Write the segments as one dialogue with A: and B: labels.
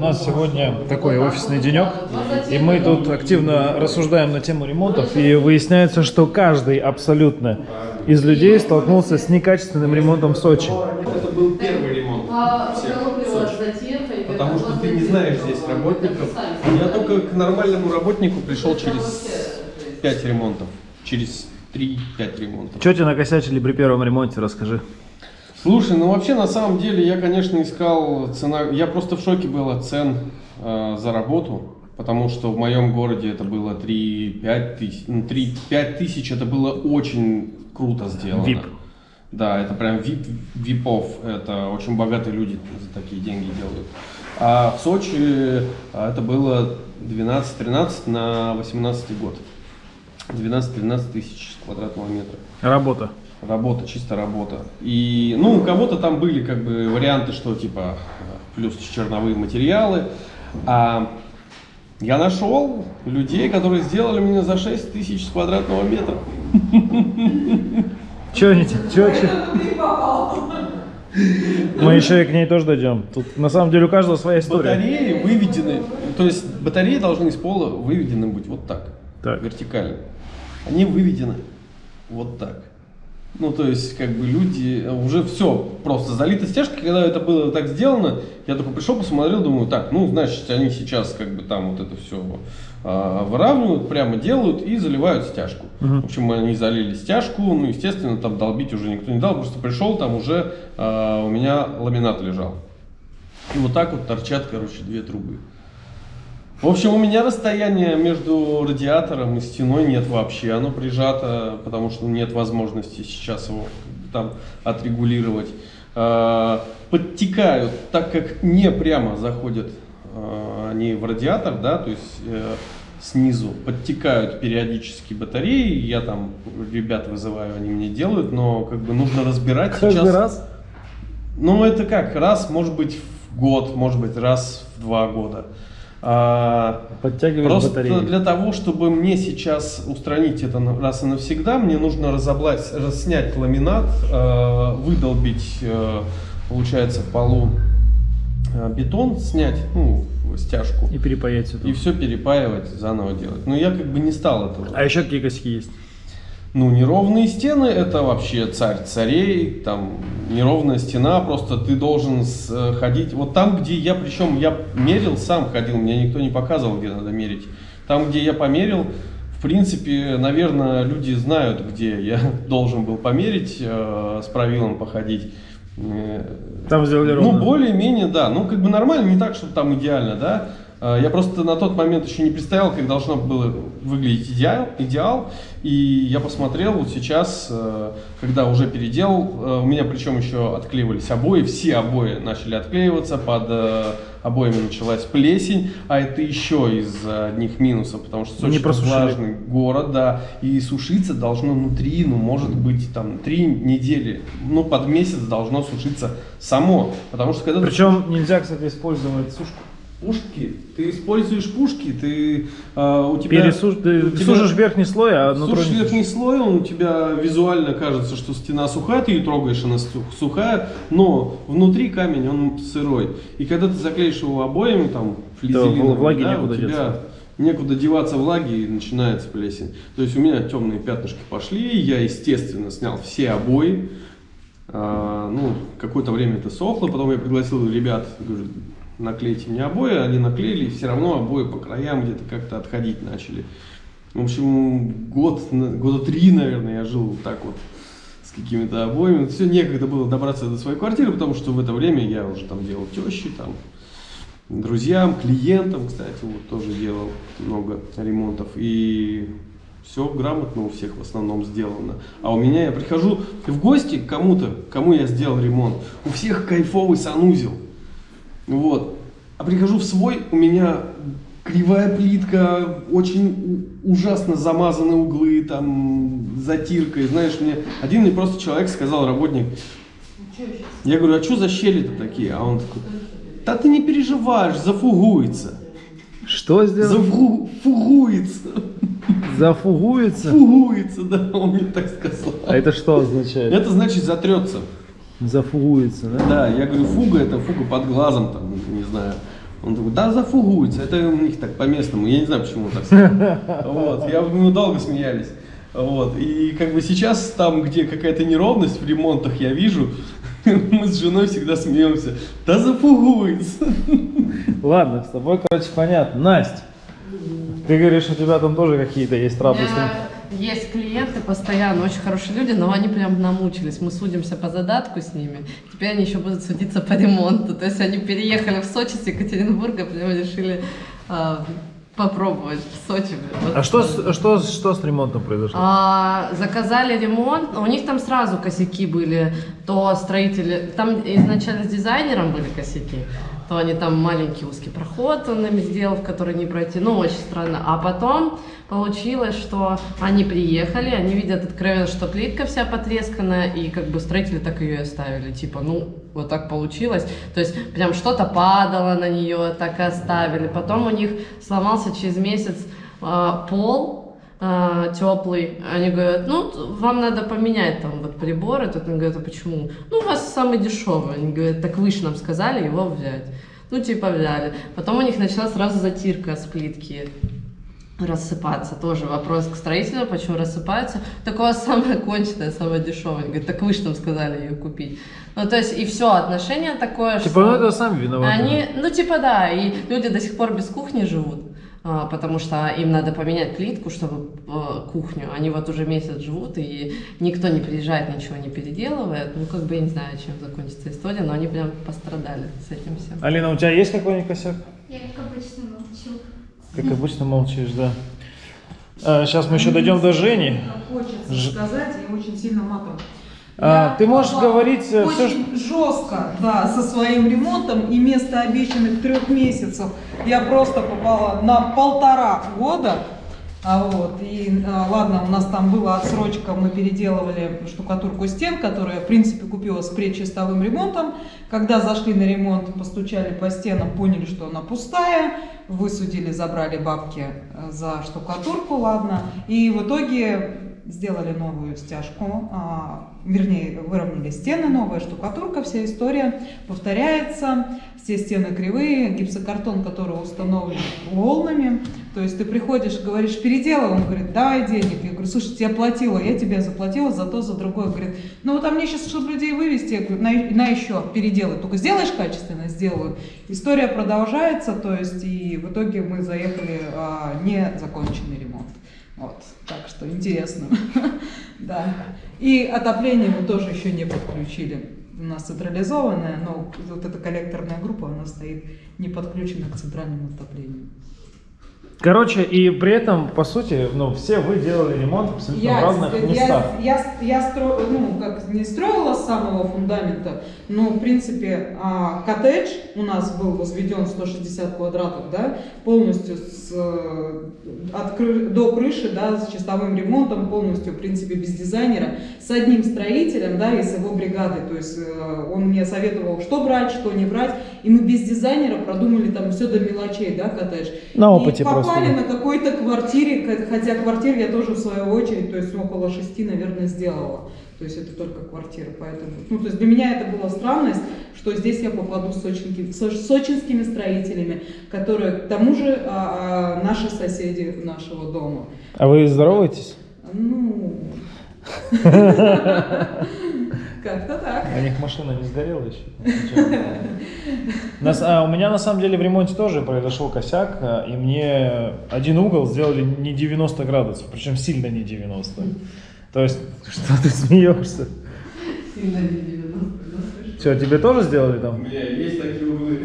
A: У нас сегодня такой офисный денек, и мы тут активно рассуждаем на тему ремонтов, и выясняется, что каждый абсолютно из людей столкнулся с некачественным ремонтом в Сочи.
B: Это был первый ремонт всех в Сочи. Потому что ты не знаешь здесь работников. Я только к нормальному работнику пришел через 5 ремонтов. Через 3-5 ремонтов.
A: Что тебе накосячили при первом ремонте, расскажи.
B: Слушай, ну вообще на самом деле я, конечно, искал цена. Я просто в шоке был от цен э, за работу, потому что в моем городе это было 3-5 тысяч. Ну, 3-5 тысяч это было очень круто сделано.
A: VIP.
B: Да, это прям VIP, випов. Это очень богатые люди за такие деньги делают. А в Сочи а, это было 12-13 на 18 год. 12-13 тысяч квадратного метра.
A: Работа.
B: Работа, чисто работа. И, ну, у кого-то там были как бы варианты, что типа плюс черновые материалы. А я нашел людей, которые сделали мне за 6 тысяч с квадратного метра.
A: Че они тебе? Че, че? Мы еще и к ней тоже дойдем. Тут на самом деле у каждого своя история.
B: Батареи выведены, то есть батареи должны из пола выведены быть вот так,
A: Так.
B: вертикально. Они выведены вот так. Ну, то есть, как бы люди, э, уже все, просто залито стяжкой, когда это было так сделано, я только пришел, посмотрел, думаю, так, ну, значит, они сейчас, как бы, там вот это все выравнивают, прямо делают и заливают стяжку.
A: Мгм.
B: В общем, они залили стяжку, ну, естественно, там долбить уже никто не дал, просто пришел, там уже а, у меня ламинат лежал. И вот так вот торчат, короче, две трубы. В общем, у меня расстояние между радиатором и стеной нет вообще. Оно прижато, потому что нет возможности сейчас его там отрегулировать. А, Подтекают, так как не прямо заходят а, они в радиатор, да, то есть э, снизу подтекают периодически батареи. Я там ребят вызываю, они мне делают, но как бы нужно разбирать
A: Каждый
B: сейчас.
A: раз?
B: Ну, это как? Раз, может быть, в год, может быть, раз в два года. А,
A: Подтягиваешь
B: Просто
A: батареи.
B: для того, чтобы мне сейчас устранить это раз и навсегда, мне нужно разоблать, раз- снять ламинат, э, выдолбить, э, получается, полу э, бетон, снять, ну, стяжку,
A: И перепаять все
B: и все перепаивать, заново делать. Но я как бы не стал этого.
A: А еще какие косяки есть?
B: Ну, неровные стены это вообще царь царей, там неровная стена, просто ты должен э, ходить. Вот там, где я, причем я мерил, сам ходил, мне никто не показывал, где надо мерить. Там, где я померил, в принципе, наверное, люди знают, где я должен был померить, э, с правилом походить. Э,
A: Там сделали
B: ну,
A: ровно.
B: более-менее, да. Ну, как бы нормально, не так, чтобы там идеально, да. А, Я просто на тот момент еще не представлял, как должно было выглядеть идеал, идеал. И я посмотрел вот сейчас, э, когда уже переделал, э, у меня причем еще отклеивались обои, все обои начали отклеиваться, под э, обоями началась плесень, а это еще из одних минусов, потому что Сочи
A: просушили.
B: влажный город, да, и сушиться должно внутри, ну, может быть, там, три недели, ну, под месяц должно сушиться само, потому что когда
A: Причем нельзя, кстати, использовать сушку.
B: Пушки, ты используешь пушки, ты, а, у тебя...
A: Пересуш... Ты
B: у тебя-
A: сушишь верхний слой, а
B: Сушишь верхний слой, он у тебя визуально кажется, что стена сухая, ты ее трогаешь, она су- сухая, но внутри камень, он сырой. И когда ты заклеишь его обоями, там, флизелиновыми,
A: влаги
B: да,
A: некуда
B: у тебя
A: деться.
B: некуда деваться влаги и начинается плесень. То есть у меня темные пятнышки пошли, я, естественно, снял все обои. А, ну, какое-то время это сохло, потом я пригласил ребят, говорю, наклейте мне обои, они наклеили, и все равно обои по краям где-то как-то отходить начали. В общем, год, года три, наверное, я жил вот так вот с какими-то обоями. Все некогда было добраться до своей квартиры, потому что в это время я уже там делал тещи, там, друзьям, клиентам, кстати, вот тоже делал много ремонтов. И все грамотно у всех в основном сделано. А у меня я прихожу в гости к кому-то, кому я сделал ремонт. У всех кайфовый санузел. Вот. А прихожу в свой, у меня кривая плитка, очень ужасно замазаны углы, там, затиркой. Знаешь, мне один мне просто человек сказал, работник, я говорю, а что за щели-то такие? А он такой, да ты не переживаешь, зафугуется.
A: Что сделал?
B: Зафугуется.
A: Зафугуется?
B: Фугуется, да, он мне так сказал.
A: А это что означает?
B: Это значит затрется.
A: Зафугуется, да?
B: Да, я говорю, фуга это фуга под глазом, там, не знаю. Он такой, да, зафугуется. Это у них так по-местному. Я не знаю, почему он так сказал. Вот. Я, мы долго смеялись. Вот. И как бы сейчас там, где какая-то неровность в ремонтах я вижу, мы с женой всегда смеемся. Да зафугуется.
A: Ладно, с тобой, короче, понятно. Настя, ты говоришь, у тебя там тоже какие-то есть трабы
C: меня Есть клиенты постоянно, очень хорошие люди, но они прям намучились. Мы судимся по задатку с ними. Теперь они еще будут судиться по ремонту. То есть они переехали в Сочи с Екатеринбурга, прям решили а, попробовать в Сочи. Вот.
A: А что, с- что, что с ремонтом произошло?
C: А, заказали ремонт, у них там сразу косяки были, то строители, там изначально с дизайнером были косяки, то они там маленький узкий проход он им сделал, в который не пройти, ну очень странно. А потом получилось, что они приехали, они видят откровенно, что плитка вся потресканная, и как бы строители так ее и оставили, типа, ну вот так получилось, то есть прям что-то падало на нее, так и оставили. Потом у них сломался через месяц а, пол, теплый. Они говорят, ну, вам надо поменять там вот приборы. Тут они говорят, а почему? Ну, у вас самый дешевый. Они говорят, так вы же нам сказали его взять. Ну, типа взяли. Потом у них начала сразу затирка с плитки рассыпаться. Тоже вопрос к строителю, почему рассыпается. Такое самое конченое, самое дешевое. Они говорят, так вы же нам сказали ее купить. Ну, то есть, и все, отношение такое,
A: Типа, ну это сами виноваты.
C: они, ну типа да, и люди до сих пор без кухни живут, а, потому что им надо поменять плитку, чтобы э, кухню. Они вот уже месяц живут, и никто не приезжает, ничего не переделывает. Ну как бы я не знаю, чем закончится история, но они прям пострадали с этим всем.
A: Алина, у тебя есть какой-нибудь косяк?
D: Я как обычно молчу.
A: Как обычно молчишь, да. сейчас мы еще дойдем до Жени.
E: Хочется
A: Ж-
E: сказать и очень сильно матом.
A: А,
E: Я
A: ты можешь говорить, э,
E: очень жестко, да, со своим ремонтом и вместо обещанных трех месяцев я просто попала на полтора года. А вот, и а, ладно, у нас там была отсрочка, мы переделывали штукатурку стен, которая, в принципе, купила с предчистовым ремонтом. Когда зашли на ремонт, постучали по стенам, поняли, что она пустая, высудили, забрали бабки э, за штукатурку, ладно. И в итоге сделали новую стяжку, а, вернее, выровняли стены, новая штукатурка, вся история повторяется, все стены кривые, гипсокартон, который установлен волнами, то есть ты приходишь, говоришь, переделай, он говорит, давай денег, я говорю, слушай, я платила, я тебе заплатила за то, за другое, говорит, ну вот а мне сейчас, чтобы людей вывести, я говорю, на, на еще переделай, только сделаешь качественно, сделаю. История продолжается, то есть и в итоге мы заехали а, незаконченный ремонт. Вот, так что интересно. Да. И отопление мы тоже еще не подключили. У нас централизованное, но вот эта коллекторная группа, она стоит не подключена к центральному отоплению.
A: Короче, и при этом, по сути, ну, все вы делали ремонт абсолютно в разных
E: я,
A: местах.
E: я, я стро, ну, как не строила с самого фундамента, но, в принципе, а, коттедж у нас был возведен 160 квадратов, да, полностью с, от до крыши, да, с чистовым ремонтом, полностью, в принципе, без дизайнера, с одним строителем, да, и с его бригадой, то есть э, он мне советовал, что брать, что не брать, и мы без дизайнера продумали там все до мелочей, да, коттедж.
A: На
E: И
A: опыте просто,
E: попали
A: да.
E: на какой-то квартире, хотя квартир я тоже в свою очередь, то есть около шести, наверное, сделала. То есть это только квартира, поэтому... Ну, то есть для меня это была странность, что здесь я попаду с, сочинки- со- с сочинскими строителями, которые, к тому же, а, а, наши соседи нашего дома.
A: А вы здороваетесь?
E: Ну... Как-то так.
A: У них машина не сгорела еще? Нас- а, у меня на самом деле в ремонте тоже произошел косяк, а, и мне один угол сделали не 90 градусов, причем сильно не 90. То есть, что ты смеешься?
C: Сильно не 90, да,
A: Что, тебе тоже сделали
B: У
A: там?
B: меня есть такие углы.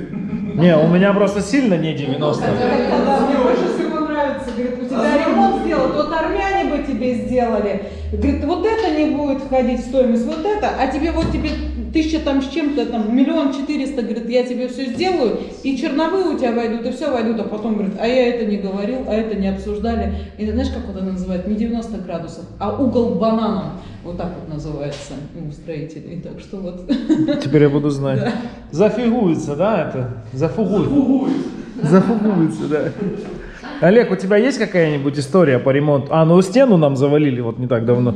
A: Не, у меня просто сильно не 90.
E: Когда мне больше всего нравится, говорит, у тебя ремонт сделал, вот армяне бы тебе сделали. Говорит, вот это не будет входить в стоимость, вот это, а тебе вот тебе тысяча там с чем-то, там миллион четыреста, говорит, я тебе все сделаю, и черновые у тебя войдут, и все войдут, а потом говорит, а я это не говорил, а это не обсуждали. И знаешь, как вот это называют? Не 90 градусов, а угол бананом. Вот так вот называется у строителей. Так что вот.
A: Теперь я буду знать. Зафигуется, да, это? Зафугуется. Зафугуется, да. Олег, у тебя есть какая-нибудь история по ремонту? А, ну стену нам завалили вот не так давно.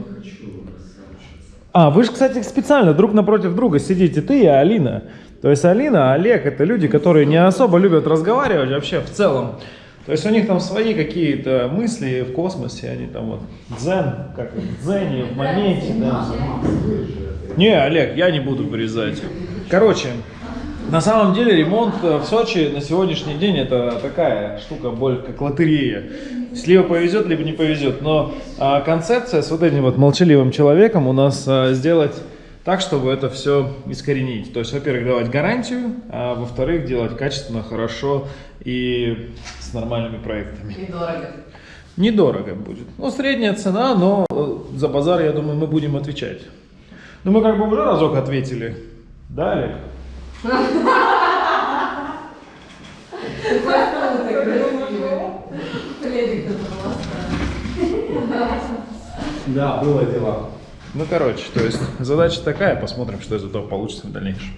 A: А, вы же, кстати, специально друг напротив друга сидите, ты и Алина. То есть Алина, Олег это люди, которые не особо любят разговаривать вообще в целом. То есть у них там свои какие-то мысли в космосе, они там вот дзен, как это, дзене, в моменте, да. Не, Олег, я не буду вырезать. Короче, на самом деле ремонт э, в Сочи на сегодняшний день это такая штука, боль как лотерея. Либо повезет, либо не повезет. Но а, концепция с вот этим вот молчаливым человеком у нас а, сделать так, чтобы это все искоренить. То есть, во-первых, давать гарантию, а во-вторых, делать качественно, хорошо и с нормальными проектами.
C: Недорого.
A: Недорого будет. Ну, средняя цена, но э, за базар, я думаю, мы будем отвечать. Ну, мы как бы уже разок ответили. Да, Олег? Да, было дело. Ну, короче, то есть задача такая, посмотрим, что из этого получится в дальнейшем.